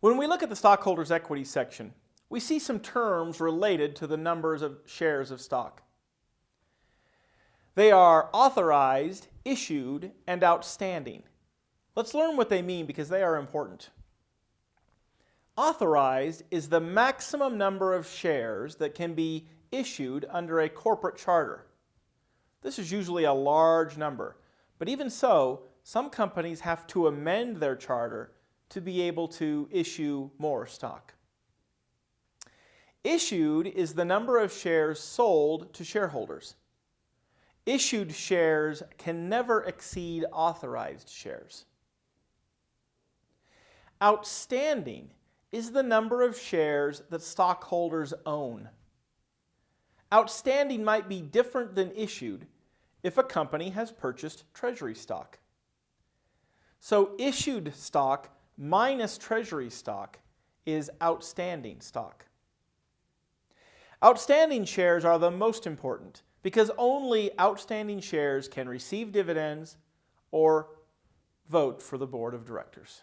When we look at the stockholders' equity section, we see some terms related to the numbers of shares of stock. They are authorized, issued, and outstanding. Let's learn what they mean because they are important. Authorized is the maximum number of shares that can be issued under a corporate charter. This is usually a large number, but even so, some companies have to amend their charter to be able to issue more stock. Issued is the number of shares sold to shareholders. Issued shares can never exceed authorized shares. Outstanding is the number of shares that stockholders own. Outstanding might be different than issued if a company has purchased treasury stock. So issued stock minus treasury stock is outstanding stock. Outstanding shares are the most important because only outstanding shares can receive dividends or vote for the board of directors.